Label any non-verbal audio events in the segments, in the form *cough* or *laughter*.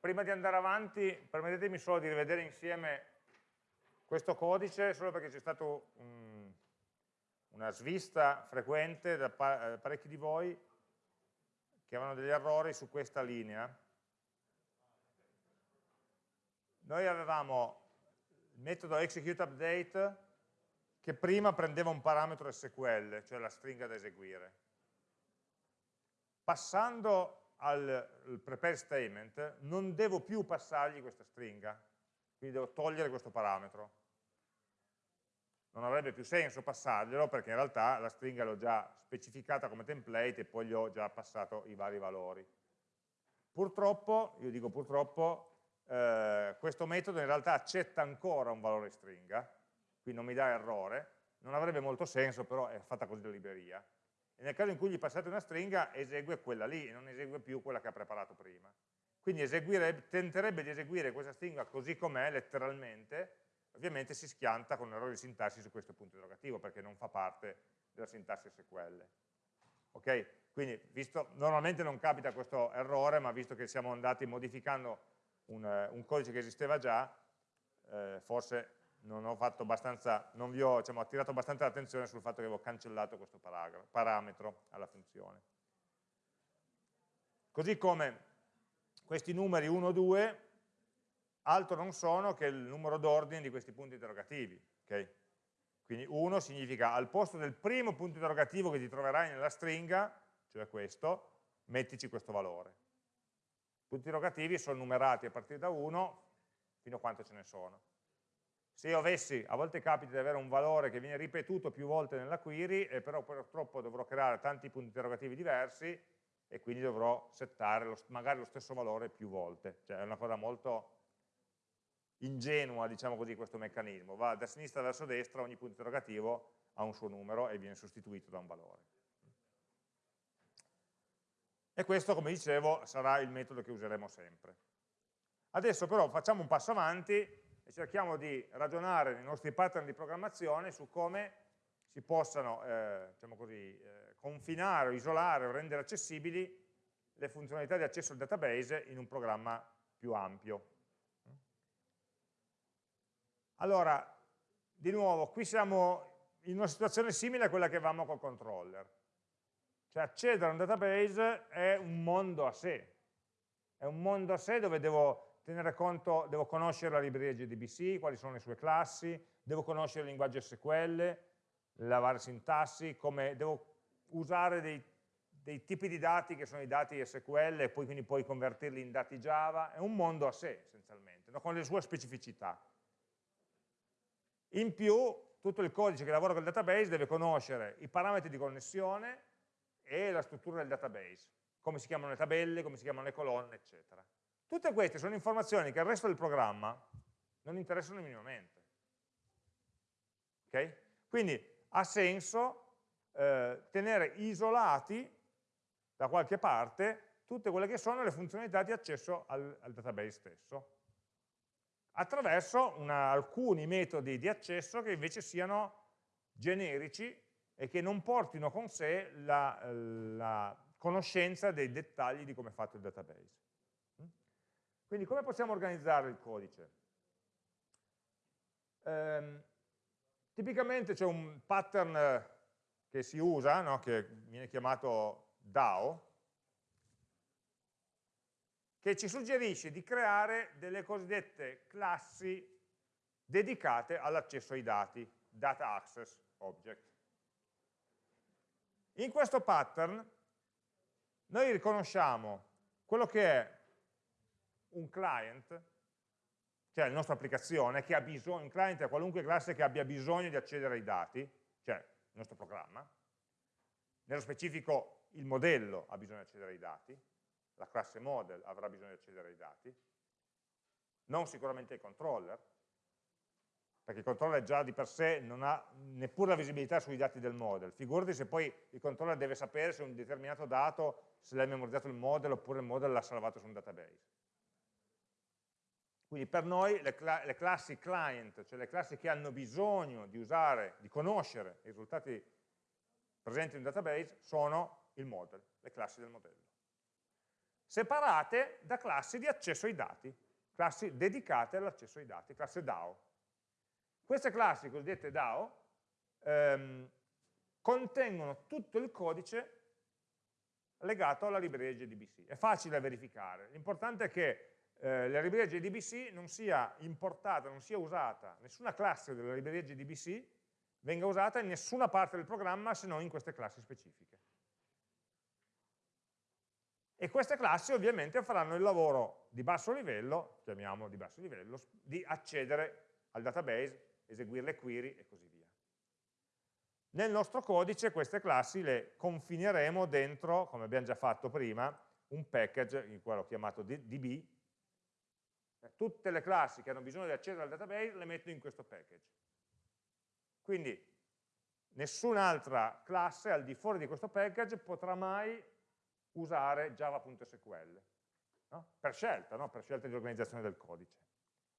prima di andare avanti, permettetemi solo di rivedere insieme questo codice, solo perché c'è stata un, una svista frequente da eh, parecchi di voi che avevano degli errori su questa linea. Noi avevamo il metodo executeUpdate che prima prendeva un parametro SQL, cioè la stringa da eseguire. Passando al prepare statement non devo più passargli questa stringa, quindi devo togliere questo parametro. Non avrebbe più senso passarglielo perché in realtà la stringa l'ho già specificata come template e poi gli ho già passato i vari valori. Purtroppo, io dico purtroppo, eh, questo metodo in realtà accetta ancora un valore stringa, quindi non mi dà errore, non avrebbe molto senso, però è fatta così la libreria. E nel caso in cui gli passate una stringa, esegue quella lì, e non esegue più quella che ha preparato prima. Quindi tenterebbe di eseguire questa stringa così com'è, letteralmente, ovviamente si schianta con un errore di sintassi su questo punto interrogativo, perché non fa parte della sintassi SQL. Ok? Quindi, visto, normalmente non capita questo errore, ma visto che stiamo andati modificando un, un codice che esisteva già, eh, forse non, non vi ho diciamo, attirato abbastanza l'attenzione sul fatto che avevo cancellato questo parametro alla funzione. Così come questi numeri 1, 2, altro non sono che il numero d'ordine di questi punti interrogativi. Okay? Quindi 1 significa al posto del primo punto interrogativo che ti troverai nella stringa, cioè questo, mettici questo valore. I punti interrogativi sono numerati a partire da 1 fino a quanto ce ne sono. Se io avessi, a volte capita di avere un valore che viene ripetuto più volte nella query, e però purtroppo dovrò creare tanti punti interrogativi diversi e quindi dovrò settare lo, magari lo stesso valore più volte. Cioè è una cosa molto ingenua, diciamo così, questo meccanismo. Va da sinistra verso destra, ogni punto interrogativo ha un suo numero e viene sostituito da un valore. E questo, come dicevo, sarà il metodo che useremo sempre. Adesso però facciamo un passo avanti e cerchiamo di ragionare nei nostri pattern di programmazione su come si possano eh, diciamo così, eh, confinare, isolare o rendere accessibili le funzionalità di accesso al database in un programma più ampio. Allora, di nuovo, qui siamo in una situazione simile a quella che avevamo col controller. Cioè accedere a un database è un mondo a sé, è un mondo a sé dove devo tenere conto, devo conoscere la libreria JDBC, quali sono le sue classi, devo conoscere il linguaggio SQL, la varia sintassi, come devo usare dei, dei, tipi di dati che sono i dati SQL e poi quindi poi convertirli in dati Java, è un mondo a sé essenzialmente, no? con le sue specificità. In più, tutto il codice che lavora con il database deve conoscere i parametri di connessione e la struttura del database, come si chiamano le tabelle, come si chiamano le colonne, eccetera. Tutte queste sono informazioni che al resto del programma non interessano minimamente. Okay? Quindi ha senso eh, tenere isolati da qualche parte tutte quelle che sono le funzionalità di accesso al, al database stesso, attraverso una, alcuni metodi di accesso che invece siano generici e che non portino con sé la, la conoscenza dei dettagli di come è fatto il database. Quindi come possiamo organizzare il codice? Eh, tipicamente c'è un pattern che si usa, no? che viene chiamato DAO, che ci suggerisce di creare delle cosiddette classi dedicate all'accesso ai dati, Data Access Object. In questo pattern noi riconosciamo quello che è un client, cioè la nostra applicazione, che ha bisogno, un client è qualunque classe che abbia bisogno di accedere ai dati, cioè il nostro programma, nello specifico il modello ha bisogno di accedere ai dati, la classe model avrà bisogno di accedere ai dati, non sicuramente il controller, perché il controller già di per sé non ha neppure la visibilità sui dati del model. Figurati se poi il controller deve sapere se un determinato dato, se l'ha memorizzato il model oppure il model l'ha salvato su un database. Quindi per noi le, cla le, classi client, cioè le classi che hanno bisogno di usare, di conoscere i risultati presenti in un database, sono il model, le classi del modello. separate da classi di accesso ai dati, classi dedicate all'accesso ai dati, classe DAO. Queste classi cosiddette DAO ehm, contengono tutto il codice legato alla libreria JDBC. È facile da verificare, l'importante è che eh, la libreria JDBC non sia importata, non sia usata, nessuna classe della libreria JDBC venga usata in nessuna parte del programma se non in queste classi specifiche. E queste classi ovviamente faranno il lavoro di basso livello, chiamiamolo di basso livello, di accedere al database, eseguire le query e così via. Nel nostro codice queste classi le confineremo dentro, come abbiamo già fatto prima, un package, in cui chiamato db, tutte le classi che hanno bisogno di accedere al database le metto in questo package. Quindi nessun'altra classe al di fuori di questo package potrà mai usare java.sql, no? per scelta, no? per scelta di organizzazione del codice.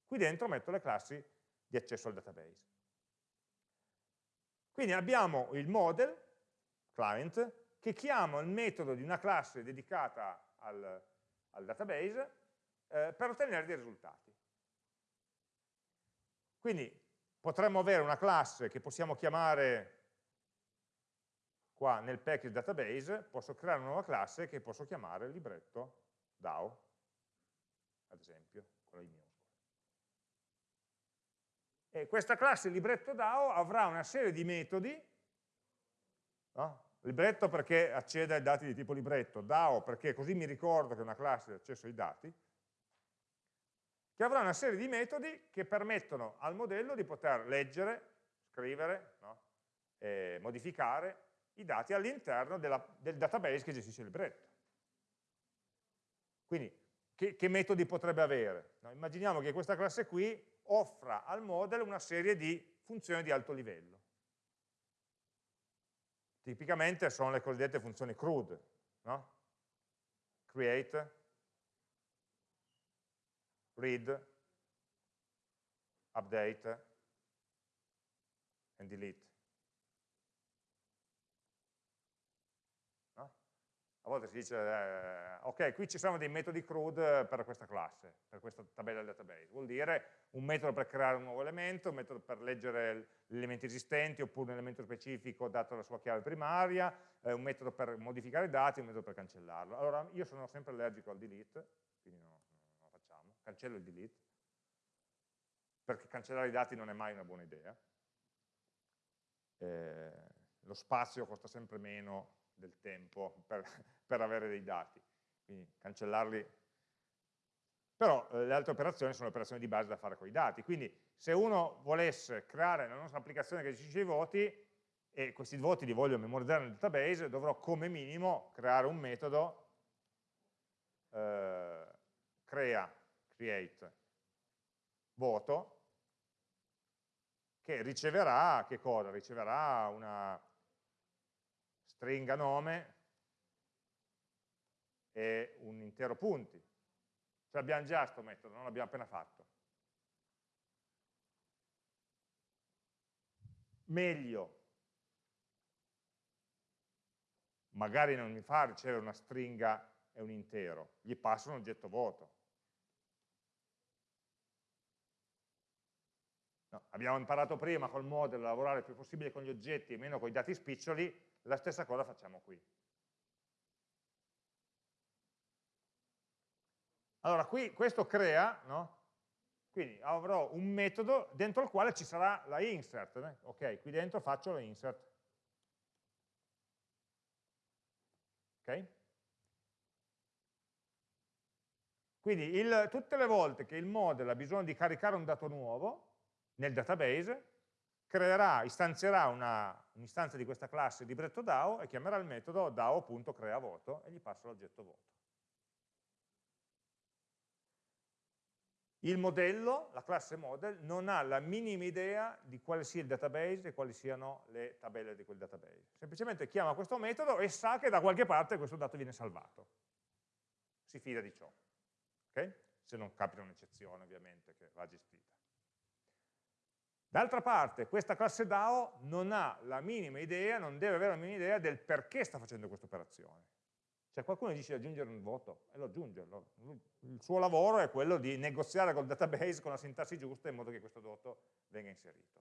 Qui dentro metto le classi di accesso al database. Quindi abbiamo il model, client, che chiama il metodo di una classe dedicata al, al database eh, per ottenere dei risultati. Quindi potremmo avere una classe che possiamo chiamare qua nel package database, posso creare una nuova classe che posso chiamare libretto DAO, ad esempio, con la i E questa classe libretto DAO avrà una serie di metodi, no? libretto perché accede ai dati di tipo libretto, DAO perché così mi ricordo che è una classe di accesso ai dati, che avrà una serie di metodi che permettono al modello di poter leggere, scrivere, no? modificare i dati all'interno del database che gestisce il libretto. Quindi, che, che metodi potrebbe avere? No? Immaginiamo che questa classe qui offra al model una serie di funzioni di alto livello. Tipicamente sono le cosiddette funzioni CRUD, no? create, read, update and delete. No? A volte si dice, eh, ok, qui ci sono dei metodi CRUD per questa classe, per questa tabella del database. Vuol dire un metodo per creare un nuovo elemento, un metodo per leggere gli elementi esistenti, oppure un elemento specifico dato la sua chiave primaria, eh, un metodo per modificare i dati, un metodo per cancellarlo. Allora, io sono sempre allergico al delete, cancello il delete, perché cancellare i dati non è mai una buona idea. Eh, lo spazio costa sempre meno del tempo per, *laughs* per avere dei dati, quindi cancellarli però eh, le altre operazioni sono operazioni di base da fare con i dati, quindi se uno volesse creare la nostra applicazione che gestisce i voti e questi voti li voglio memorizzare nel database, dovrò come minimo creare un metodo eh, crea create voto che riceverà, che cosa? Riceverà una stringa nome e un intero punti. Cioè abbiamo già questo metodo, non l'abbiamo appena fatto. Meglio, magari non mi fa ricevere una stringa e un intero, gli passo un oggetto vuoto. No, abbiamo imparato prima col model a lavorare il più possibile con gli oggetti e meno con i dati spiccioli, la stessa cosa facciamo qui. Allora, qui questo crea, no? quindi avrò un metodo dentro il quale ci sarà la insert, né? ok, qui dentro faccio la insert. Ok? Quindi il, tutte le volte che il model ha bisogno di caricare un dato nuovo, nel database, creerà, istanzierà un'istanza un di questa classe libretto DAO e chiamerà il metodo DAO.creaVoto e gli passa l'oggetto voto. Il modello, la classe model, non ha la minima idea di quale sia il database e quali siano le tabelle di quel database. Semplicemente chiama questo metodo e sa che da qualche parte questo dato viene salvato. Si fida di ciò. Okay? Se non capita un'eccezione, ovviamente, che va gestita. D'altra parte, questa classe DAO non ha la minima idea, non deve avere la minima idea del perché sta facendo questa operazione. Cioè qualcuno dice di aggiungere un voto e lo aggiunge. Il suo lavoro è quello di negoziare col database con la sintassi giusta in modo che questo voto venga inserito.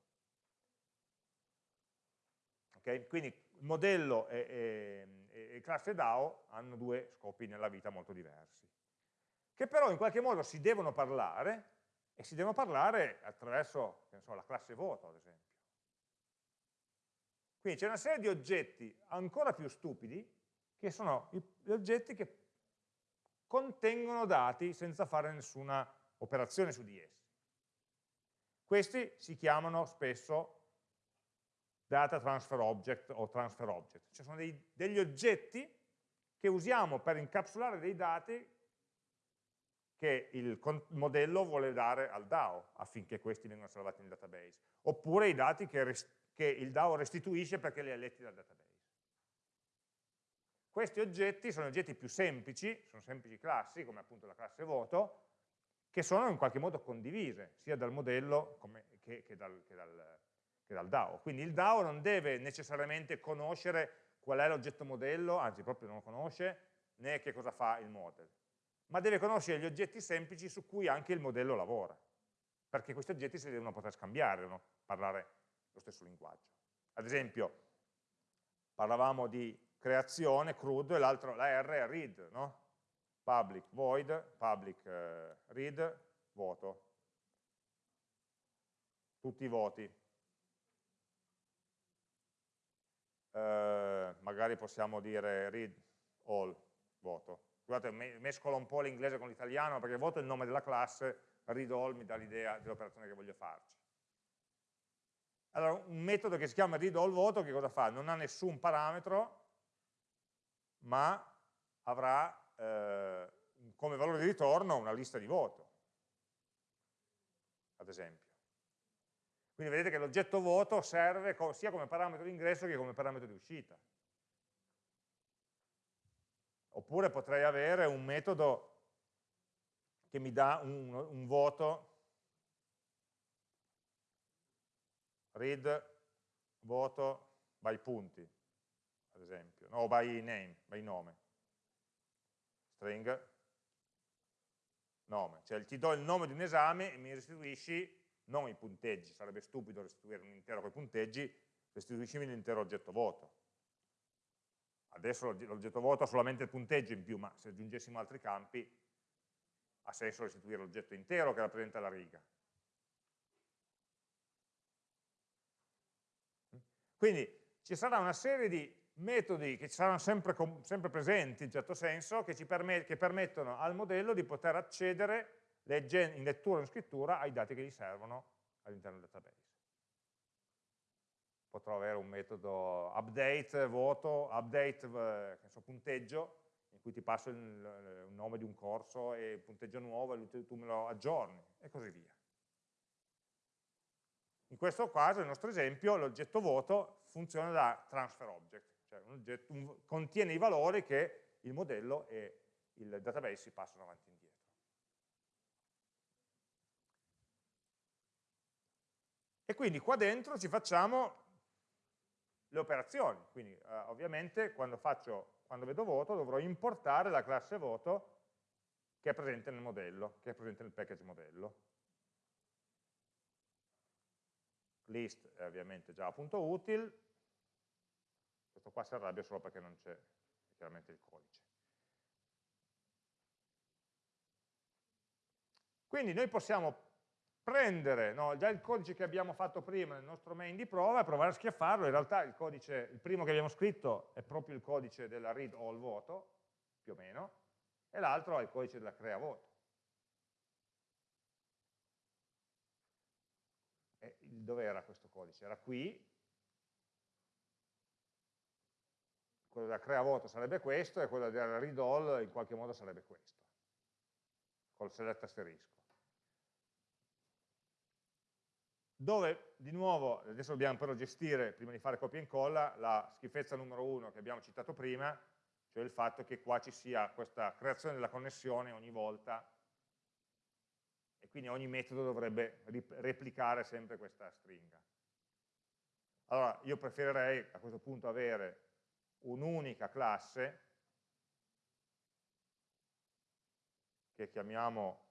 Okay? Quindi modello e, e, e classe DAO hanno due scopi nella vita molto diversi, che però in qualche modo si devono parlare e si devono parlare attraverso so, la classe voto, ad esempio. Quindi c'è una serie di oggetti ancora più stupidi, che sono gli oggetti che contengono dati senza fare nessuna operazione su di essi. Questi si chiamano spesso data transfer object o transfer object, cioè sono dei, degli oggetti che usiamo per incapsulare dei dati che il modello vuole dare al DAO affinché questi vengano salvati nel database, oppure i dati che, che il DAO restituisce perché li ha letti dal database. Questi oggetti sono oggetti più semplici, sono semplici classi, come appunto la classe voto, che sono in qualche modo condivise, sia dal modello come, che, che, dal, che dal che dal DAO. Quindi il DAO non deve necessariamente conoscere qual è l'oggetto modello, anzi proprio non lo conosce, né che cosa fa il model, ma deve conoscere gli oggetti semplici su cui anche il modello lavora, perché questi oggetti si devono poter scambiare, devono parlare lo stesso linguaggio. Ad esempio, parlavamo di creazione, CRUD, e l'altro, la R è read, no? Public void, public eh, read, voto. Tutti i voti. eh, magari possiamo dire read all voto. Scusate, mescolo un po' l'inglese con l'italiano perché voto il nome della classe, read all mi dà l'idea dell'operazione che voglio farci. Allora, un metodo che si chiama read all voto che cosa fa? Non ha nessun parametro, ma avrà eh, come valore di ritorno una lista di voto, ad esempio. Quindi vedete che l'oggetto voto serve sia come parametro di ingresso che come parametro di uscita. Oppure potrei avere un metodo che mi dà un, un voto, read voto by punti, ad esempio, no, o by name, by nome, string, nome, cioè ti do il nome di un esame e mi restituisci non i punteggi, sarebbe stupido restituire un intero con i punteggi, restituiscimi l'intero oggetto voto. Adesso l'oggetto voto ha solamente il punteggio in più, ma se aggiungessimo altri campi ha senso restituire l'oggetto intero che rappresenta la riga. Quindi ci sarà una serie di metodi che saranno sempre, sempre presenti in certo senso, che, permet che permettono al modello di poter accedere in lettura o in scrittura ai dati che gli servono all'interno del database. Potrò avere un metodo update, voto, update, eh, so, punteggio, in cui ti passo il, il, nome di un corso e il punteggio nuovo e tu me lo aggiorni, e così via. In questo caso, nel nostro esempio, l'oggetto voto funziona da transfer object, cioè un oggetto, un, contiene i valori che il modello e il database si passano avanti e indietro. E quindi qua dentro ci facciamo le operazioni, quindi eh, ovviamente quando, faccio, quando vedo voto dovrò importare la classe voto che è presente nel modello, che è presente nel package modello. List è ovviamente già appunto util, questo qua si arrabbia solo perché non c'è chiaramente il codice. Quindi noi possiamo prendere no, già il codice che abbiamo fatto prima nel nostro main di prova e provare a schiaffarlo, in realtà il codice, il primo che abbiamo scritto è proprio il codice della read all voto, più o meno, e l'altro è il codice della crea voto. Dove era questo codice? Era qui, quello della crea voto sarebbe questo e quello della read all in qualche modo sarebbe questo, col select asterisco dove di nuovo, adesso dobbiamo però gestire, prima di fare copia e incolla, la schifezza numero uno che abbiamo citato prima, cioè il fatto che qua ci sia questa creazione della connessione ogni volta e quindi ogni metodo dovrebbe replicare sempre questa stringa. Allora, io preferirei a questo punto avere un'unica classe che chiamiamo,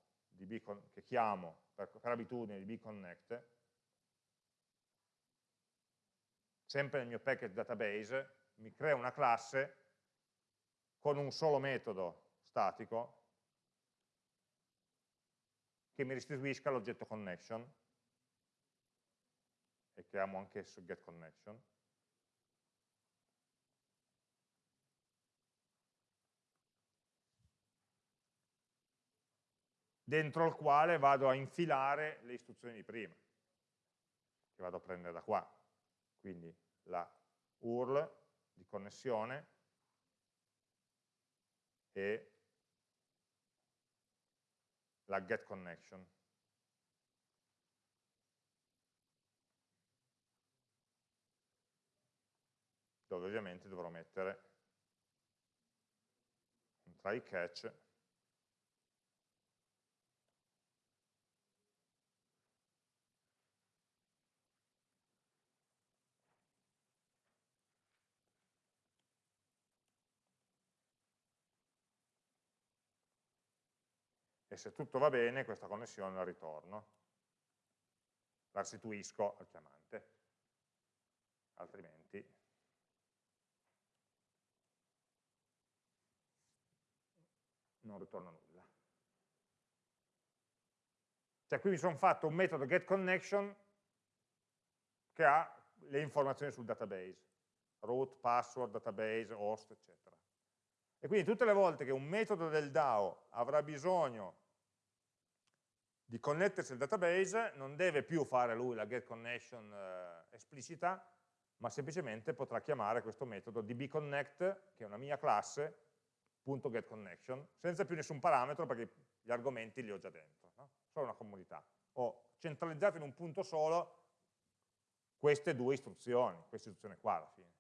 che chiamo per, per abitudine dbconnect, sempre nel mio package database, mi crea una classe con un solo metodo statico che mi restituisca l'oggetto connection. E chiamo anch'esso getConnection dentro il quale vado a infilare le istruzioni di prima che vado a prendere da qua quindi la URL di connessione e la get connection. dove ovviamente dovrò mettere un try catch se tutto va bene questa connessione la ritorno, la restituisco al chiamante, altrimenti non ritorna nulla. Cioè qui mi sono fatto un metodo getConnection che ha le informazioni sul database, root, password, database, host, eccetera. E quindi tutte le volte che un metodo del DAO avrà bisogno di connettersi al database, non deve più fare lui la getConnection eh, esplicita, ma semplicemente potrà chiamare questo metodo dbconnect, che è una mia classe, .getConnection, senza più nessun parametro perché gli argomenti li ho già dentro, no? solo una comunità. Ho centralizzato in un punto solo queste due istruzioni, questa istruzione qua alla fine.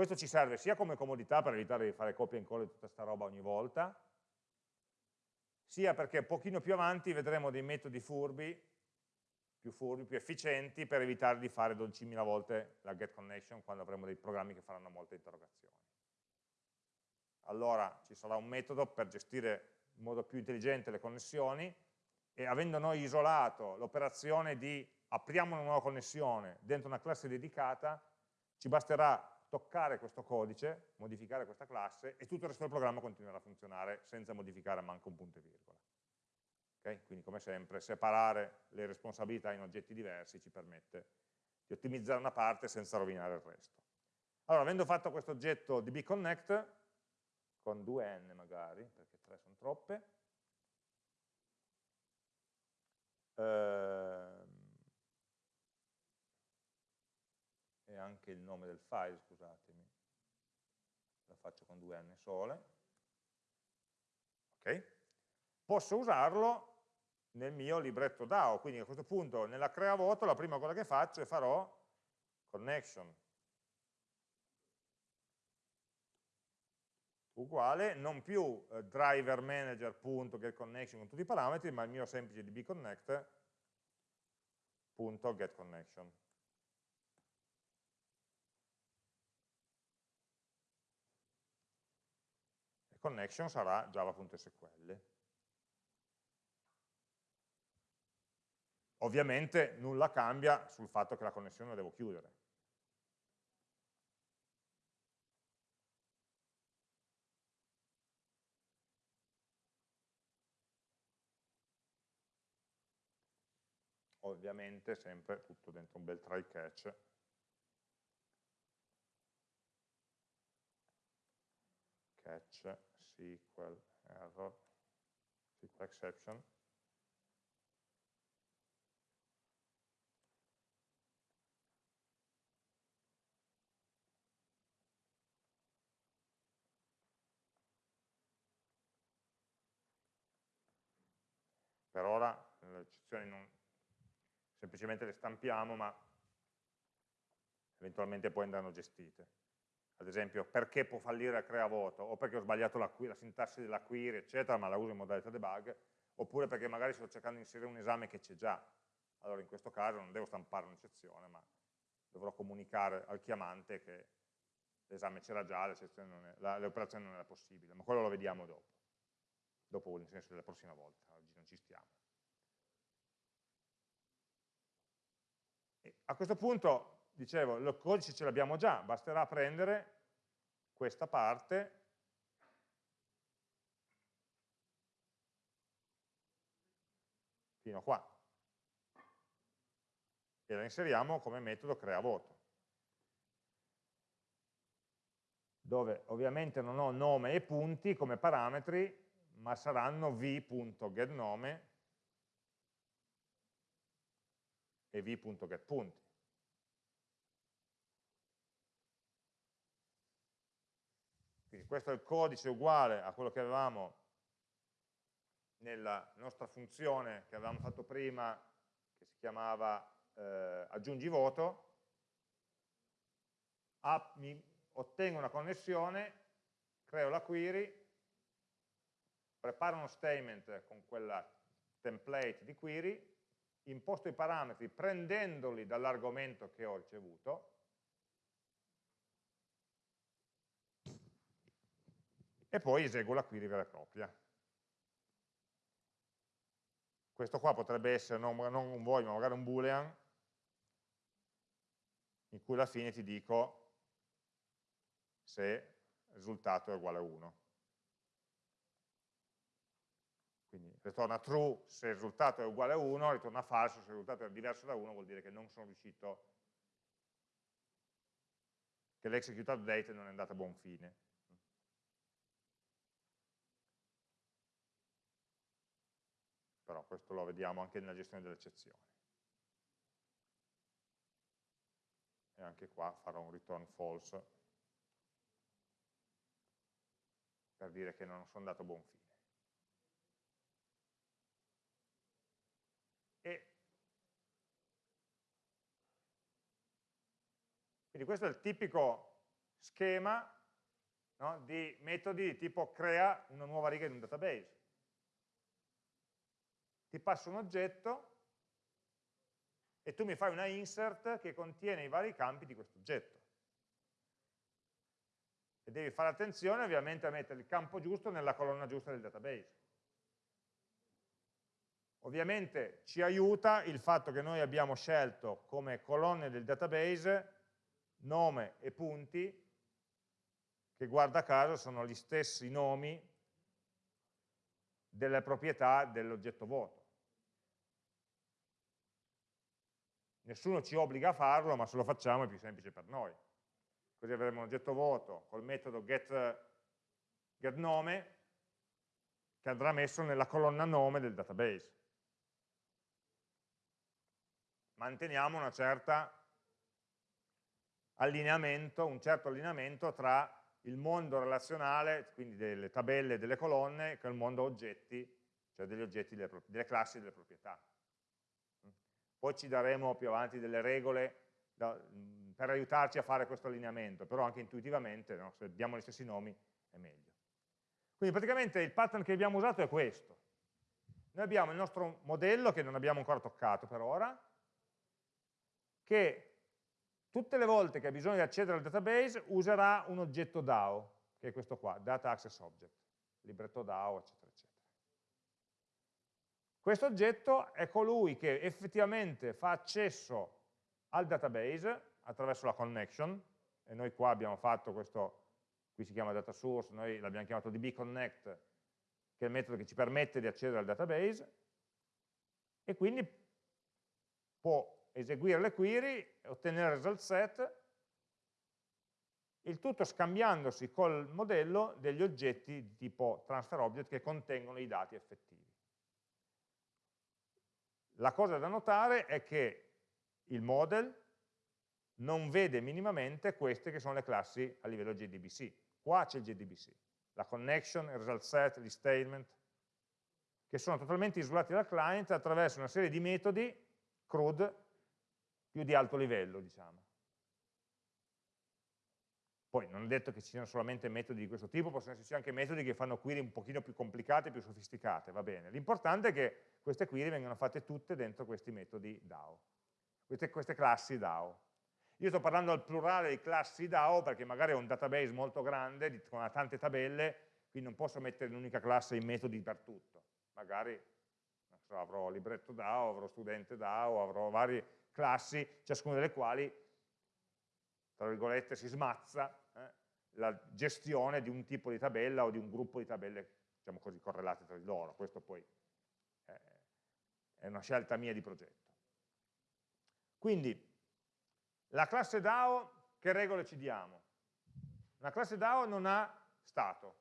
Questo ci serve sia come comodità per evitare di fare copia e incolla di tutta questa roba ogni volta, sia perché un pochino più avanti vedremo dei metodi furbi, più furbi, più efficienti, per evitare di fare 12.000 volte la get connection quando avremo dei programmi che faranno molte interrogazioni. Allora ci sarà un metodo per gestire in modo più intelligente le connessioni e avendo noi isolato l'operazione di apriamo una nuova connessione dentro una classe dedicata, ci basterà toccare questo codice, modificare questa classe e tutto il resto del programma continuerà a funzionare senza modificare manco un punto e virgola. Okay? Quindi come sempre separare le responsabilità in oggetti diversi ci permette di ottimizzare una parte senza rovinare il resto. Allora, avendo fatto questo oggetto dbconnect, con due n magari, perché tre sono troppe, eh, anche il nome del file, scusatemi, la faccio con due n sole, ok? Posso usarlo nel mio libretto DAO, quindi a questo punto nella crea voto la prima cosa che faccio è farò connection uguale, non più eh, driver manager.getConnection con tutti i parametri, ma il mio semplice dbconnect.getConnection. connection sarà java.sql. Ovviamente nulla cambia sul fatto che la connessione la devo chiudere. Ovviamente sempre tutto dentro un bel try catch catch SQL error, SQL exception. Per ora le eccezioni non, semplicemente le stampiamo, ma eventualmente poi andranno gestite ad esempio perché può fallire la crea voto, o perché ho sbagliato la, la sintassi della query, eccetera, ma la uso in modalità debug, oppure perché magari sto cercando di inserire un esame che c'è già. Allora in questo caso non devo stampare un'eccezione, ma dovrò comunicare al chiamante che l'esame c'era già, l'operazione non era possibile, ma quello lo vediamo dopo, dopo nel senso della prossima volta, oggi non ci stiamo. E a questo punto, dicevo, il codice ce l'abbiamo già, basterà prendere questa parte. Fino a qua. E la inseriamo come metodo crea voto. Dove ovviamente non ho nome e punti come parametri ma saranno v.getNome e v.getPunti quindi questo è il codice uguale a quello che avevamo nella nostra funzione che avevamo fatto prima, che si chiamava eh, aggiungi voto, app, mi ottengo una connessione, creo la query, preparo uno statement con quella template di query, imposto i parametri prendendoli dall'argomento che ho ricevuto, e poi eseguo la query vera e propria. Questo qua potrebbe essere non, non un void, ma magari un boolean, in cui alla fine ti dico se il risultato è uguale a 1. Quindi ritorna true se il risultato è uguale a 1, ritorna falso se il risultato è diverso da 1, vuol dire che non sono riuscito, che l'execute update non è andata a buon fine. Però questo lo vediamo anche nella gestione delle eccezioni. E anche qua farò un return false per dire che non sono andato a buon fine. E quindi questo è il tipico schema no, di metodi di tipo crea una nuova riga in un database ti passo un oggetto e tu mi fai una insert che contiene i vari campi di questo oggetto. E devi fare attenzione ovviamente a mettere il campo giusto nella colonna giusta del database. Ovviamente ci aiuta il fatto che noi abbiamo scelto come colonne del database nome e punti, che guarda caso sono gli stessi nomi delle proprietà dell'oggetto vuoto. Nessuno ci obbliga a farlo, ma se lo facciamo è più semplice per noi. Così avremo un oggetto vuoto col metodo get, getNome che andrà messo nella colonna nome del database. Manteniamo una certa allineamento, un certo allineamento tra il mondo relazionale, quindi delle tabelle e delle colonne, con il mondo oggetti, cioè degli oggetti delle, delle classi e delle proprietà. Poi ci daremo più avanti delle regole da, per aiutarci a fare questo allineamento, però anche intuitivamente, no? se abbiamo gli stessi nomi, è meglio. Quindi praticamente il pattern che abbiamo usato è questo. Noi abbiamo il nostro modello, che non abbiamo ancora toccato per ora, che tutte le volte che ha bisogno di accedere al database userà un oggetto DAO, che è questo qua, Data Access Object, libretto DAO, eccetera. Questo oggetto è colui che effettivamente fa accesso al database attraverso la connection, e noi qua abbiamo fatto questo, qui si chiama data source, noi l'abbiamo chiamato dbconnect, che è il metodo che ci permette di accedere al database, e quindi può eseguire le query, ottenere il result set, il tutto scambiandosi col modello degli oggetti di tipo transfer object che contengono i dati effettivi. La cosa da notare è che il model non vede minimamente queste che sono le classi a livello JDBC. Qua c'è il JDBC, la connection, il result set, gli statement, che sono totalmente isolati dal client attraverso una serie di metodi CRUD più di alto livello, diciamo. Poi non è detto che ci siano solamente metodi di questo tipo, possono esserci anche metodi che fanno query un pochino più complicate, più sofisticate, va bene. L'importante è che queste query vengano fatte tutte dentro questi metodi DAO, queste, queste classi DAO. Io sto parlando al plurale di classi DAO perché magari ho un database molto grande con tante tabelle, quindi non posso mettere in un'unica classe i metodi per tutto. Magari so, avrò libretto DAO, avrò studente DAO, avrò varie classi, ciascuna delle quali, tra virgolette, si smazza eh, la gestione di un tipo di tabella o di un gruppo di tabelle, diciamo così, correlate tra di loro. Questo poi eh, è una scelta mia di progetto. Quindi, la classe DAO, che regole ci diamo? Una classe DAO non ha stato,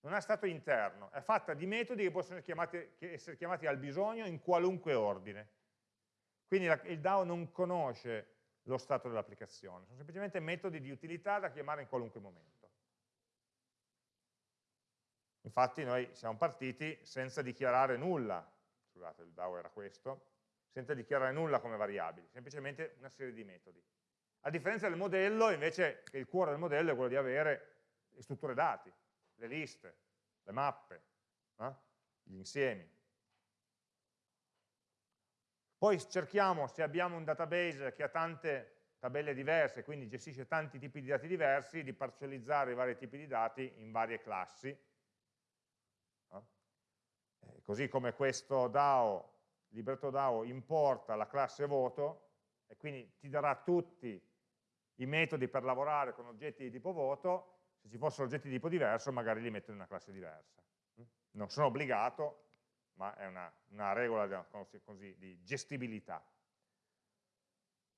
non ha stato interno, è fatta di metodi che possono chiamati, essere chiamati al bisogno in qualunque ordine. Quindi la, il DAO non conosce lo stato dell'applicazione, sono semplicemente metodi di utilità da chiamare in qualunque momento. Infatti noi siamo partiti senza dichiarare nulla, scusate il DAO era questo, senza dichiarare nulla come variabili, semplicemente una serie di metodi. A differenza del modello, invece, che il cuore del modello è quello di avere le strutture dati, le liste, le mappe, eh? gli insiemi. Poi cerchiamo, se abbiamo un database che ha tante tabelle diverse, quindi gestisce tanti tipi di dati diversi, di parcellizzare i vari tipi di dati in varie classi. Eh? Così come questo DAO libretto DAO importa la classe voto e quindi ti darà tutti i metodi per lavorare con oggetti di tipo voto, se ci fossero oggetti di tipo diverso magari li metto in una classe diversa. Non sono obbligato, ma è una, una regola così, di gestibilità.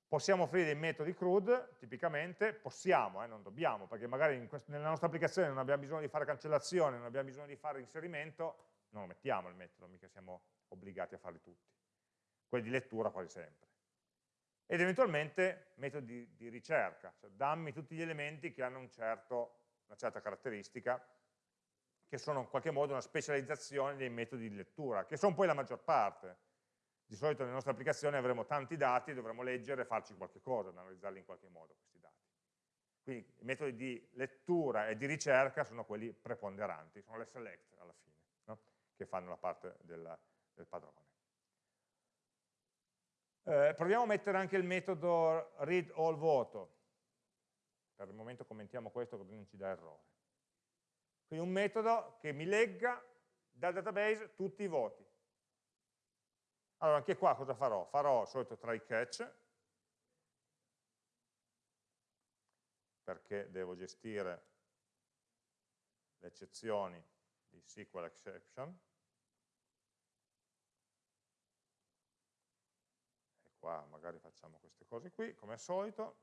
Possiamo offrire dei metodi CRUD, tipicamente, possiamo, eh, non dobbiamo, perché magari nella nostra applicazione non abbiamo bisogno di fare cancellazione, non abbiamo bisogno di fare inserimento, non lo mettiamo il metodo, mica siamo obbligati a farli tutti. Quelli di lettura quasi sempre. Ed eventualmente metodi di, di ricerca, cioè dammi tutti gli elementi che hanno un certo, una certa caratteristica, che sono in qualche modo una specializzazione dei metodi di lettura, che sono poi la maggior parte. Di solito nelle nostre applicazioni avremo tanti dati, dovremo leggere e farci qualche cosa, analizzarli in qualche modo questi dati. Quindi i metodi di lettura e di ricerca sono quelli preponderanti, sono le select alla fine, no? che fanno la parte della, del padrone. Eh, proviamo a mettere anche il metodo read all voto. Per il momento commentiamo questo così non ci dà errore. Quindi un metodo che mi legga dal database tutti i voti. Allora anche qua cosa farò? Farò il solito try catch, perché devo gestire le eccezioni di SQL exception, qua magari facciamo queste cose qui, come al solito,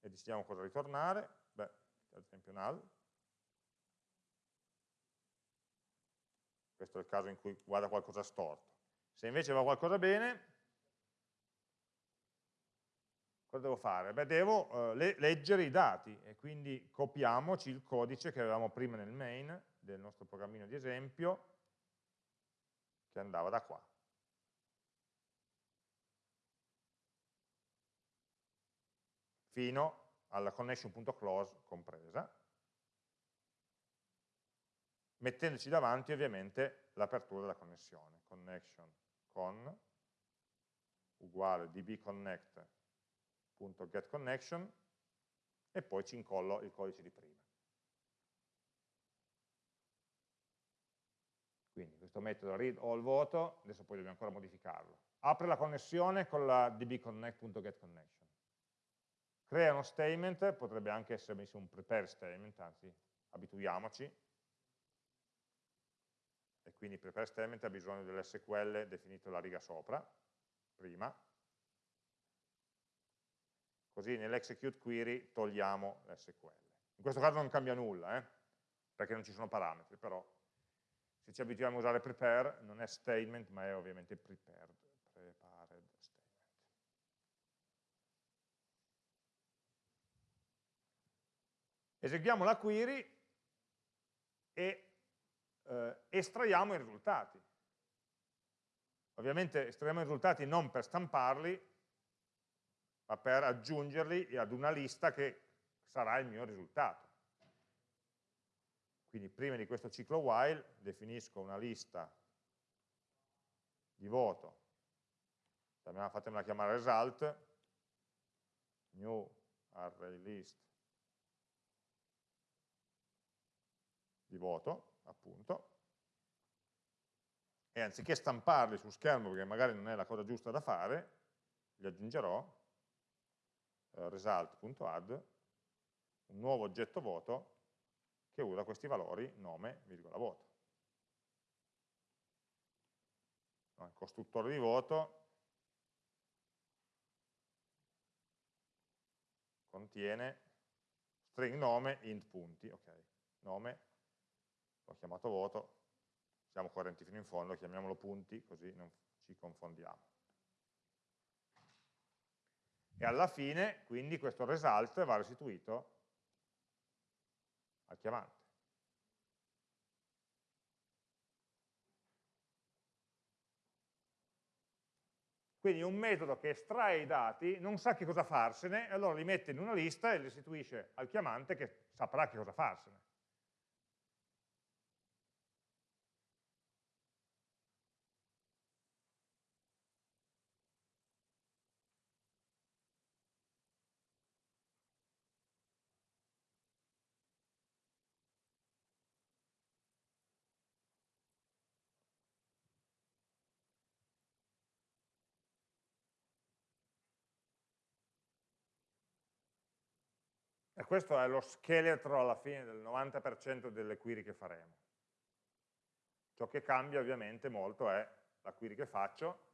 e decidiamo cosa ritornare, beh, ad esempio null. Questo è il caso in cui guarda qualcosa storto. Se invece va qualcosa bene, cosa devo fare? Beh, devo eh, le leggere i dati e quindi copiamoci il codice che avevamo prima nel main del nostro programmino di esempio che andava da qua. fino alla connection.close compresa, mettendoci davanti ovviamente l'apertura della connessione, connection con uguale dbconnect.getConnection e poi ci incollo il codice di prima. Quindi questo metodo read all voto, adesso poi dobbiamo ancora modificarlo, apre la connessione con la dbconnect.getConnection crea uno statement, potrebbe anche essere un prepare statement, anzi abituiamoci, e quindi prepare statement ha bisogno dell'SQL definito la riga sopra, prima, così nell'execute query togliamo l'SQL. In questo caso non cambia nulla, eh? perché non ci sono parametri, però se ci abituiamo a usare prepare non è statement ma è ovviamente prepared. eseguiamo la query e eh, estraiamo i risultati. Ovviamente estraiamo i risultati non per stamparli, ma per aggiungerli ad una lista che sarà il mio risultato. Quindi prima di questo ciclo while definisco una lista di voto, fatemela chiamare result, new array list di voto, appunto, e anziché stamparli su schermo, perché magari non è la cosa giusta da fare, gli aggiungerò eh, result.add un nuovo oggetto voto che usa questi valori nome, virgola, voto. il costruttore di voto contiene string nome int punti, ok, nome, l'ho chiamato voto, siamo coerenti fino in fondo, chiamiamolo punti così non ci confondiamo. E alla fine, quindi, questo result va restituito al chiamante. Quindi un metodo che estrae i dati, non sa che cosa farsene, e allora li mette in una lista e li restituisce al chiamante che saprà che cosa farsene. Questo è lo scheletro alla fine del 90% delle query che faremo. Ciò che cambia ovviamente molto è la query che faccio,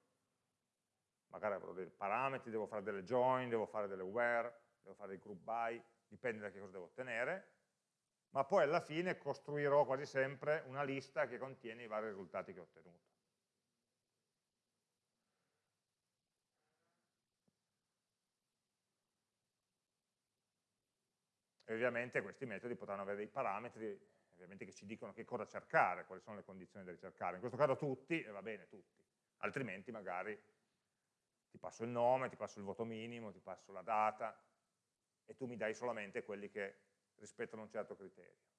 magari avrò dei parametri, devo fare delle join, devo fare delle where, devo fare dei group by, dipende da che cosa devo ottenere, ma poi alla fine costruirò quasi sempre una lista che contiene i vari risultati che ho ottenuto. E ovviamente questi metodi potranno avere dei parametri che ci dicono che cosa cercare, quali sono le condizioni da ricercare. In questo caso tutti, e va bene tutti, altrimenti magari ti passo il nome, ti passo il voto minimo, ti passo la data e tu mi dai solamente quelli che rispettano un certo criterio.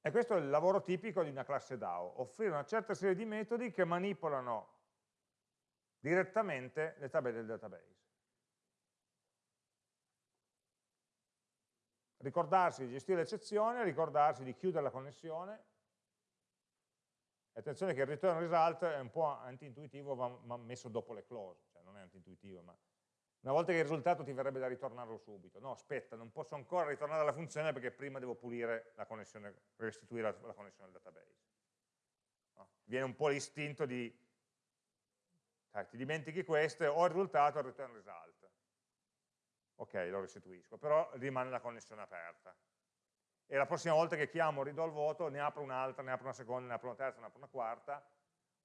E questo è il lavoro tipico di una classe DAO, offrire una certa serie di metodi che manipolano direttamente le tabelle del database. Ricordarsi di gestire l'eccezione, ricordarsi di chiudere la connessione. Attenzione che il return result è un po' anti-intuitivo, ma messo dopo le close, cioè non è anti-intuitivo, ma una volta che il risultato ti verrebbe da ritornarlo subito. No, aspetta, non posso ancora ritornare alla funzione perché prima devo pulire la connessione, restituire la, la connessione al database. No? Viene un po' l'istinto di, sai, ti dimentichi questo, ho il risultato, return result. Ok, lo restituisco, però rimane la connessione aperta. E la prossima volta che chiamo ridò il voto, ne apro un'altra, ne apro una seconda, ne apro una terza, ne apro una quarta.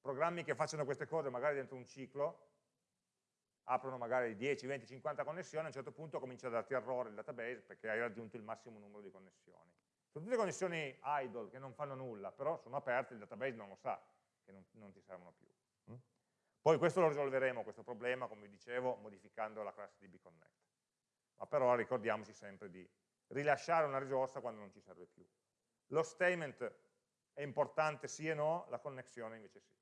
Programmi che facciano queste cose magari dentro un ciclo, aprono magari 10, 20, 50 connessioni, a un certo punto comincia a darti errore il database perché hai raggiunto il massimo numero di connessioni. Sono tutte connessioni idle che non fanno nulla, però sono aperte, il database non lo sa, che non, non ti servono più. Mm? Poi questo lo risolveremo, questo problema, come vi dicevo, modificando la classe di bconnect. Ma però ricordiamoci sempre di rilasciare una risorsa quando non ci serve più. Lo statement è importante sì e no, la connessione invece sì.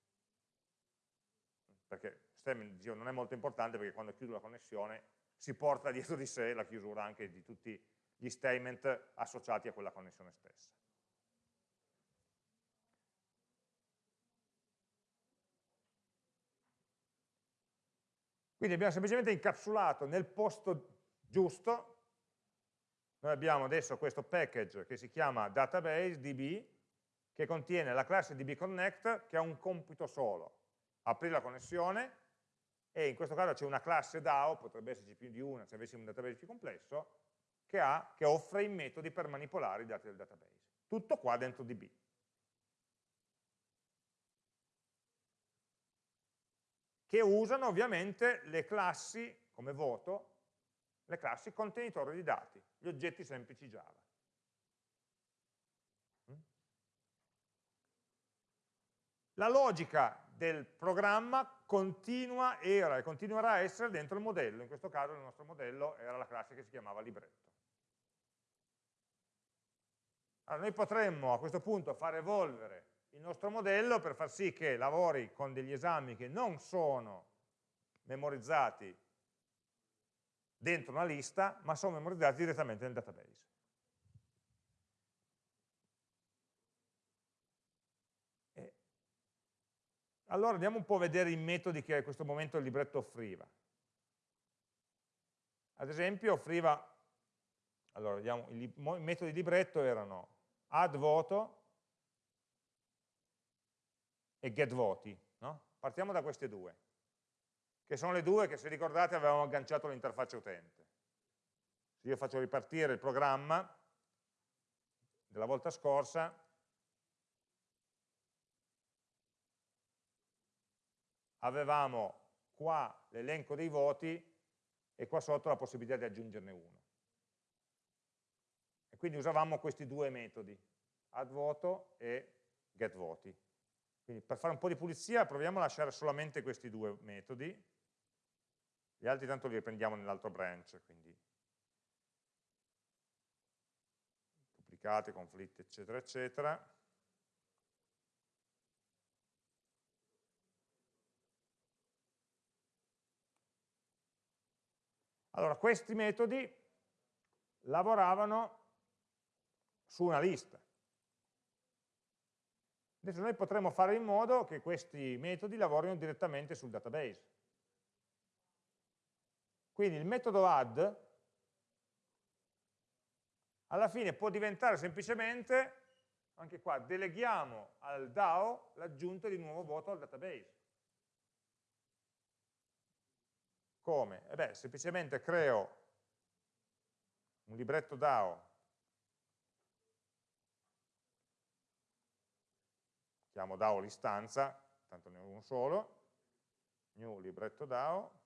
Perché statement dicevo, non è molto importante perché quando chiudo la connessione si porta *laughs* dietro di sé la chiusura anche di tutti gli statement associati a quella connessione stessa. Quindi abbiamo semplicemente incapsulato nel posto giusto, noi abbiamo adesso questo package che si chiama database db, che contiene la classe dbconnect che ha un compito solo, aprire la connessione e in questo caso c'è una classe DAO, potrebbe esserci più di una se avessimo un database più complesso, che, ha, che offre i metodi per manipolare i dati del database. Tutto qua dentro DB. Che usano ovviamente le classi come voto, le classi contenitori di dati, gli oggetti semplici Java. Mm? La logica del programma continua, era e continuerà a essere dentro il modello, in questo caso il nostro modello era la classe che si chiamava libretto. Allora noi potremmo a questo punto far evolvere il nostro modello per far sì che lavori con degli esami che non sono memorizzati dentro una lista, ma sono memorizzati direttamente nel database. Allora andiamo un po' a vedere i metodi che a questo momento il libretto offriva. Ad esempio offriva, allora vediamo, i metodi di libretto erano add voto e get voti. No? Partiamo da queste due, che sono le due che se ricordate avevamo agganciato all'interfaccia utente. Se io faccio ripartire il programma della volta scorsa, avevamo qua l'elenco dei voti e qua sotto la possibilità di aggiungerne uno. E quindi usavamo questi due metodi, add voto e get voti. Quindi per fare un po' di pulizia proviamo a lasciare solamente questi due metodi, gli altri tanto li riprendiamo nell'altro branch, quindi duplicati, conflitti, eccetera, eccetera. Allora, questi metodi lavoravano su una lista. Adesso noi potremmo fare in modo che questi metodi lavorino direttamente sul database. Quindi il metodo add alla fine può diventare semplicemente, anche qua, deleghiamo al DAO l'aggiunta di nuovo voto al database. Come? Eh beh, semplicemente creo un libretto DAO chiamo DAO l'istanza, tanto ne ho uno solo, new libretto DAO,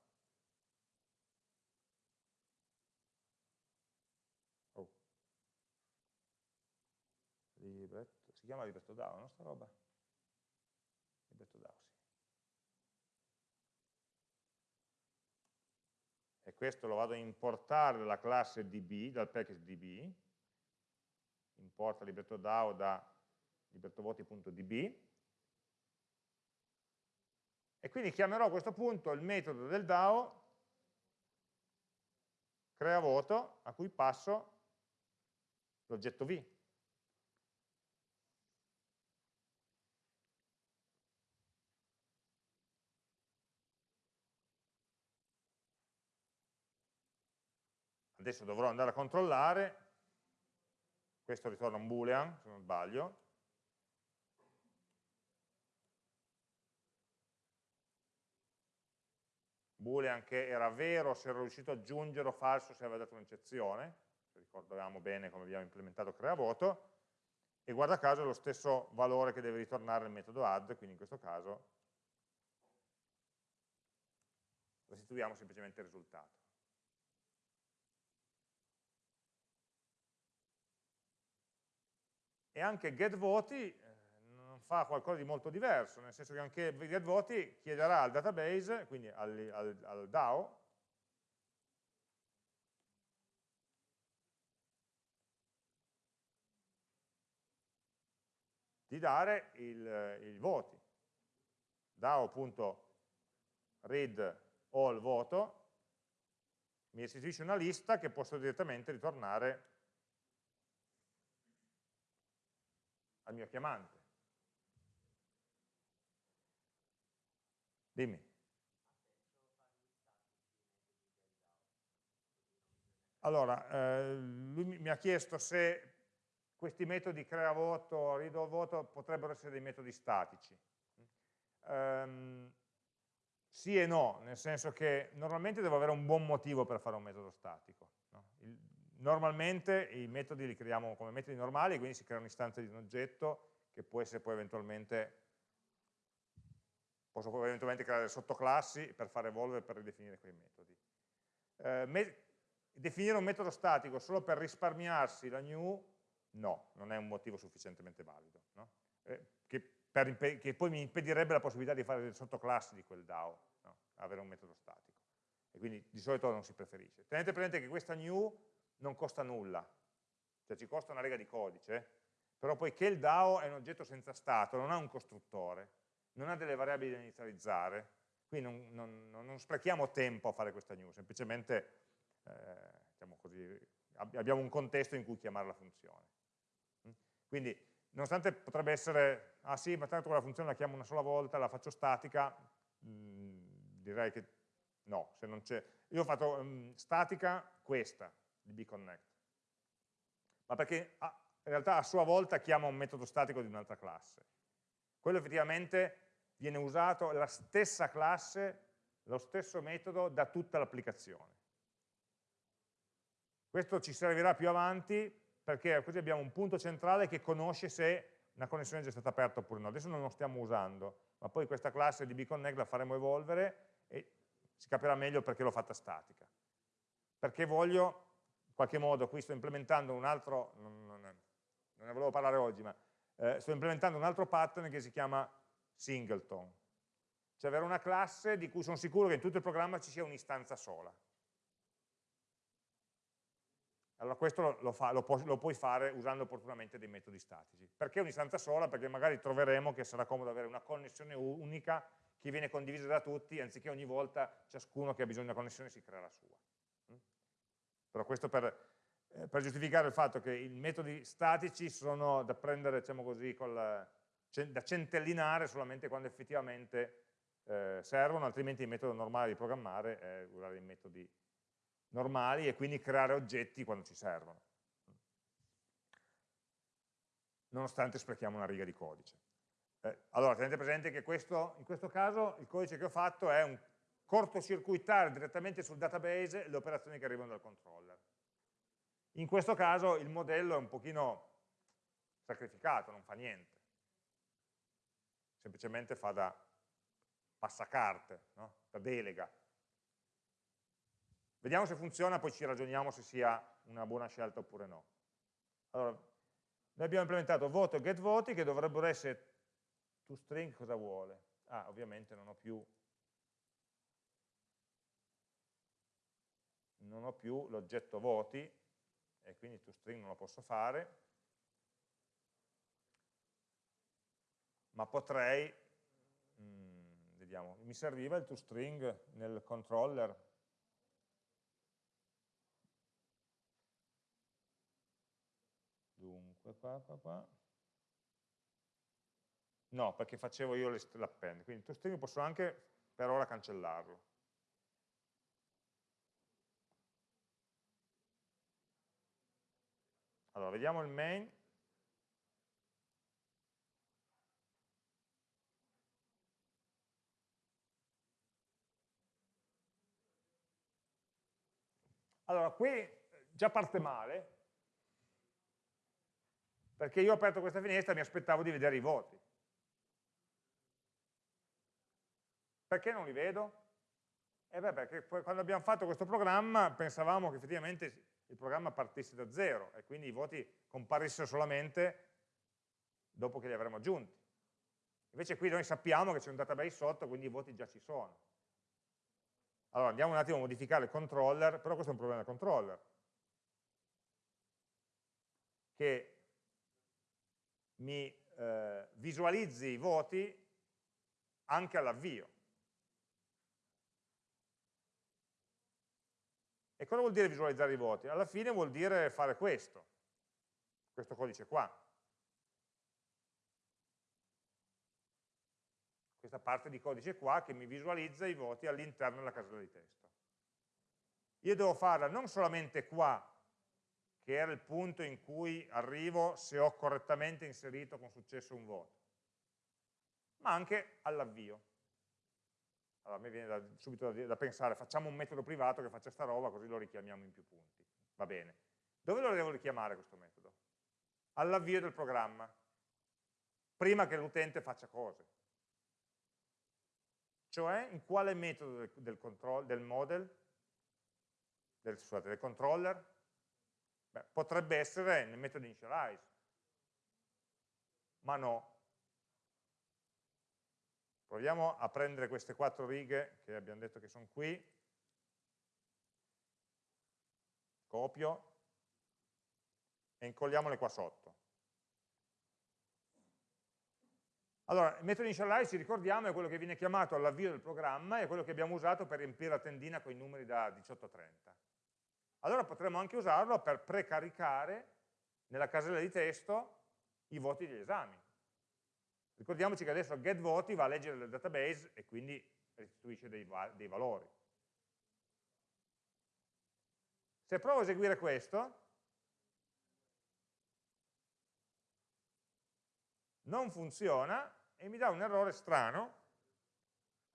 oh. libretto, si chiama libretto DAO, no sta roba? Libretto DAO, sì. E questo lo vado a importare dalla classe DB, dal package DB, importa libretto DAO da libertovoti.db e quindi chiamerò a questo punto il metodo del DAO crea voto a cui passo l'oggetto V. Adesso dovrò andare a controllare, questo ritorna un boolean, se non sbaglio, boolean che era vero se ero riuscito ad aggiungere o falso se aveva dato un'eccezione, se ricordiamo bene come abbiamo implementato crea voto, e guarda caso è lo stesso valore che deve ritornare il metodo add, quindi in questo caso restituiamo semplicemente il risultato. E anche getVoti fa qualcosa di molto diverso, nel senso che anche getVoti chiederà al database, quindi al, al, al DAO, di dare il, i voti. DAO.read all voto mi restituisce una lista che posso direttamente ritornare al mio chiamante. Dimmi. Allora, eh, lui mi ha chiesto se questi metodi crea voto, rido voto, potrebbero essere dei metodi statici. Um, sì e no, nel senso che normalmente devo avere un buon motivo per fare un metodo statico. Normalmente i metodi li creiamo come metodi normali, quindi si crea un'istanza di un oggetto che può essere poi eventualmente posso eventualmente creare sottoclassi per fare evolve e per ridefinire quei metodi. Eh, me definire un metodo statico solo per risparmiarsi la new, no, non è un motivo sufficientemente valido, no? eh, che, che, poi mi impedirebbe la possibilità di fare delle sottoclassi di quel DAO, no? avere un metodo statico. E quindi di solito non si preferisce. Tenete presente che questa new non costa nulla, cioè ci costa una riga di codice, però poiché il DAO è un oggetto senza stato, non ha un costruttore, non ha delle variabili da inizializzare, qui non, non, non sprechiamo tempo a fare questa new, semplicemente eh, diciamo così, abbiamo un contesto in cui chiamare la funzione. Mm? Quindi, nonostante potrebbe essere, ah sì, ma tanto quella funzione la chiamo una sola volta, la faccio statica, mh, mm, direi che no, se non c'è. Io ho fatto mh, mm, statica questa, di bconnect, ma perché ah, in realtà a sua volta chiama un metodo statico di un'altra classe. Quello effettivamente viene usato la stessa classe, lo stesso metodo da tutta l'applicazione. Questo ci servirà più avanti perché così abbiamo un punto centrale che conosce se una connessione è già stata aperta oppure no. Adesso non lo stiamo usando, ma poi questa classe di bconnect la faremo evolvere e si capirà meglio perché l'ho fatta statica. Perché voglio, qualche modo, qui sto implementando un altro, non, non, non ne volevo parlare oggi, ma eh, sto implementando un altro pattern che si chiama singleton, cioè avere una classe di cui sono sicuro che in tutto il programma ci sia un'istanza sola. Allora questo lo, fa, lo, pu lo, puoi fare usando opportunamente dei metodi statici. Perché un'istanza sola? Perché magari troveremo che sarà comodo avere una connessione unica che viene condivisa da tutti, anziché ogni volta ciascuno che ha bisogno di una connessione si crea la sua. Però questo per, eh, per giustificare il fatto che i metodi statici sono da prendere, diciamo così, col, da centellinare solamente quando effettivamente eh, servono, altrimenti il metodo normale di programmare è usare i metodi normali e quindi creare oggetti quando ci servono, nonostante sprechiamo una riga di codice. Eh, allora, tenete presente che questo, in questo caso il codice che ho fatto è un cortocircuitare direttamente sul database le operazioni che arrivano dal controller. In questo caso il modello è un pochino sacrificato, non fa niente. Semplicemente fa da passacarte, no? da delega. Vediamo se funziona, poi ci ragioniamo se sia una buona scelta oppure no. Allora, noi abbiamo implementato voto e get voti che dovrebbero essere toString cosa vuole? Ah, ovviamente non ho più non ho più l'oggetto voti e quindi toString non lo posso fare, ma potrei, mh, mm, vediamo, mi serviva il toString nel controller, dunque qua, qua, qua, no, perché facevo io l'append, quindi toString posso anche per ora cancellarlo. Allora, vediamo il main. Allora, qui già parte male, perché io ho aperto questa finestra e mi aspettavo di vedere i voti. Perché non li vedo? E eh beh, perché quando abbiamo fatto questo programma pensavamo che effettivamente il programma partisse da zero e quindi i voti comparissero solamente dopo che li avremo aggiunti. Invece qui noi sappiamo che c'è un database sotto, quindi i voti già ci sono. Allora andiamo un attimo a modificare il controller, però questo è un problema del controller, che mi eh, visualizzi i voti anche all'avvio. E cosa vuol dire visualizzare i voti? Alla fine vuol dire fare questo, questo codice qua. Questa parte di codice qua che mi visualizza i voti all'interno della casella di testo. Io devo farla non solamente qua, che era il punto in cui arrivo se ho correttamente inserito con successo un voto, ma anche all'avvio. Allora a me viene da, subito da, da, pensare, facciamo un metodo privato che faccia sta roba, così lo richiamiamo in più punti. Va bene. Dove lo devo richiamare questo metodo? All'avvio del programma, prima che l'utente faccia cose. Cioè, in quale metodo del, del, control, del model, del, scusate, del controller? Beh, potrebbe essere nel metodo initialize, ma no, Proviamo a prendere queste quattro righe che abbiamo detto che sono qui, copio e incolliamole qua sotto. Allora, il metodo initialize, ci ricordiamo, è quello che viene chiamato all'avvio del programma è quello che abbiamo usato per riempire la tendina con i numeri da 18 a 30. Allora potremmo anche usarlo per precaricare nella casella di testo i voti degli esami. Ricordiamoci che adesso getVoti va a leggere il database e quindi restituisce dei, dei valori. Se provo a eseguire questo, non funziona e mi dà un errore strano,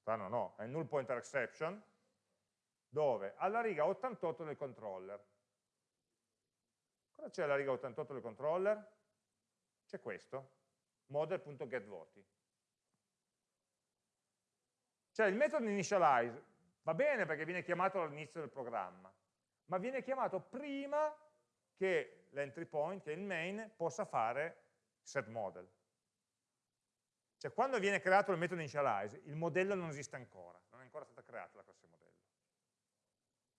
strano no, è null pointer exception, dove? Alla riga 88 del controller. Cosa c'è alla riga 88 del controller? C'è questo, model.getVoti. Cioè il metodo initialize va bene perché viene chiamato all'inizio del programma, ma viene chiamato prima che l'entry point, che il main, possa fare setModel. Cioè quando viene creato il metodo initialize, il modello non esiste ancora, non è ancora stata creata la classe modello.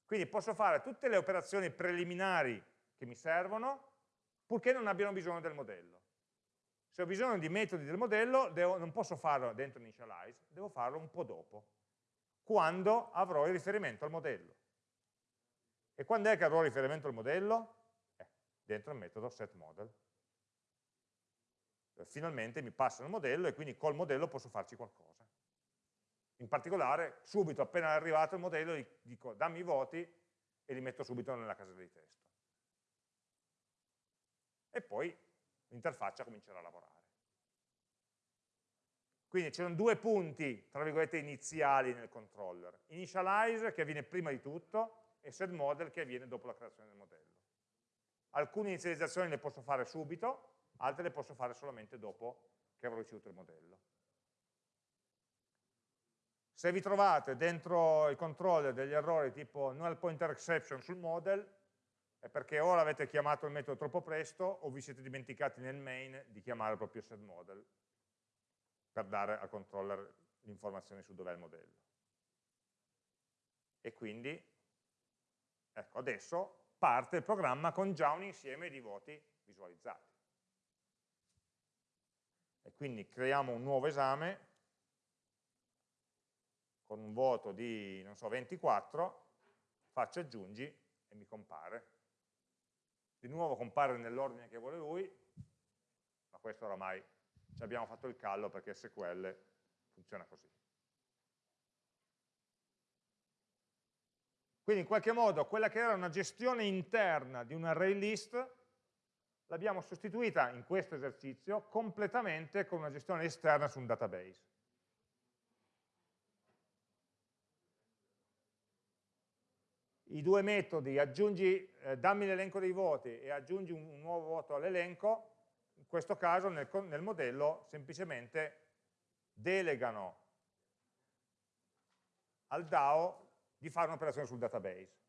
Quindi posso fare tutte le operazioni preliminari che mi servono, purché non abbiano bisogno del modello. Se ho bisogno di metodi del modello, devo, non posso farlo dentro initialize, devo farlo un po' dopo, quando avrò il riferimento al modello. E quando è che avrò il riferimento al modello? Eh, dentro il metodo setModel. Eh, finalmente mi passa il modello e quindi col modello posso farci qualcosa. In particolare, subito appena è arrivato il modello, dico dammi i voti e li metto subito nella casella di testo. E poi l'interfaccia comincerà a lavorare. Quindi c'erano due punti, tra virgolette, iniziali nel controller. Initialize, che avviene prima di tutto, e setModel, che avviene dopo la creazione del modello. Alcune inizializzazioni le posso fare subito, altre le posso fare solamente dopo che avrò ricevuto il modello. Se vi trovate dentro il controller degli errori tipo null pointer exception sul model, è perché o l'avete chiamato il metodo troppo presto o vi siete dimenticati nel main di chiamare proprio setModel per dare al controller l'informazione su dov'è il modello. E quindi, ecco, adesso parte il programma con già un insieme di voti visualizzati e quindi creiamo un nuovo esame con un voto di, non so, 24, faccio aggiungi e mi compare. Di nuovo compare nell'ordine che vuole lui, ma questo oramai ci abbiamo fatto il callo perché SQL funziona così. Quindi in qualche modo quella che era una gestione interna di un array list l'abbiamo sostituita in questo esercizio completamente con una gestione esterna su un database. I due metodi, aggiungi, eh, dammi l'elenco dei voti e aggiungi un, un nuovo voto all'elenco, in questo caso nel, nel modello semplicemente delegano al DAO di fare un'operazione sul database.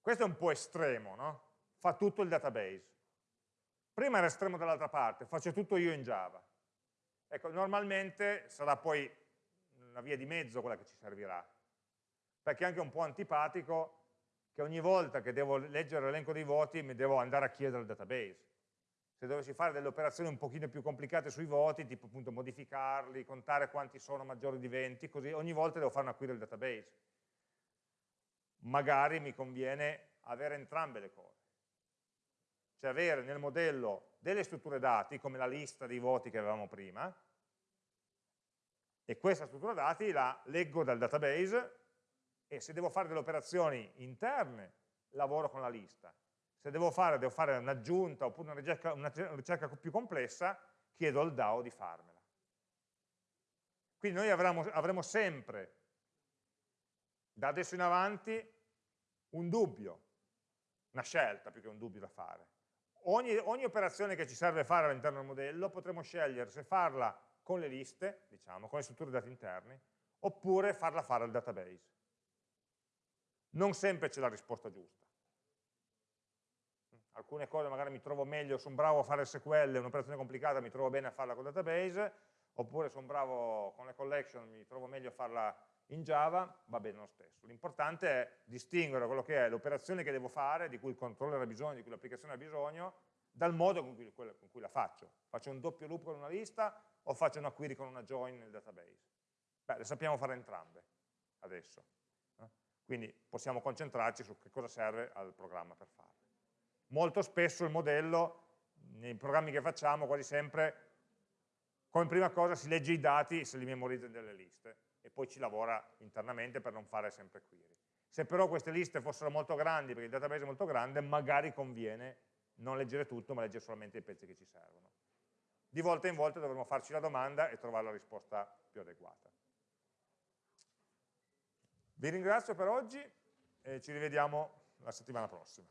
Questo è un po' estremo, no? Fa tutto il database. Prima era estremo dall'altra parte, faccio tutto io in Java. Ecco, normalmente sarà poi una via di mezzo quella che ci servirà, perché è anche un po' antipatico che ogni volta che devo leggere l'elenco dei voti mi devo andare a chiedere il database. Se dovessi fare delle operazioni un pochino più complicate sui voti, tipo appunto modificarli, contare quanti sono maggiori di 20, così ogni volta devo fare una query del database magari mi conviene avere entrambe le cose. Cioè avere nel modello delle strutture dati, come la lista dei voti che avevamo prima, e questa struttura dati la leggo dal database e se devo fare delle operazioni interne lavoro con la lista. Se devo fare, devo fare un'aggiunta oppure una ricerca, una ricerca più complessa, chiedo al DAO di farmela. Quindi noi avremo, avremo sempre da adesso in avanti un dubbio, una scelta più che un dubbio da fare. Ogni, ogni operazione che ci serve fare all'interno del modello potremo scegliere se farla con le liste, diciamo, con le strutture dati interni, oppure farla fare al database. Non sempre c'è la risposta giusta. Alcune cose magari mi trovo meglio, sono bravo a fare SQL, un'operazione complicata, mi trovo bene a farla con database, oppure sono bravo con le collection, mi trovo meglio a farla in Java va bene lo stesso. L'importante è distinguere quello che è l'operazione che devo fare, di cui il controller ha bisogno, di cui l'applicazione ha bisogno, dal modo con cui, con cui, la faccio. Faccio un doppio loop con una lista o faccio una query con una join nel database? Beh, le sappiamo fare entrambe adesso. Quindi possiamo concentrarci su che cosa serve al programma per farle. Molto spesso il modello, nei programmi che facciamo, quasi sempre, come prima cosa si legge i dati e se li memorizza in delle liste e poi ci lavora internamente per non fare sempre query. Se però queste liste fossero molto grandi, perché il database è molto grande, magari conviene non leggere tutto, ma leggere solamente i pezzi che ci servono. Di volta in volta dovremo farci la domanda e trovare la risposta più adeguata. Vi ringrazio per oggi e ci rivediamo la settimana prossima.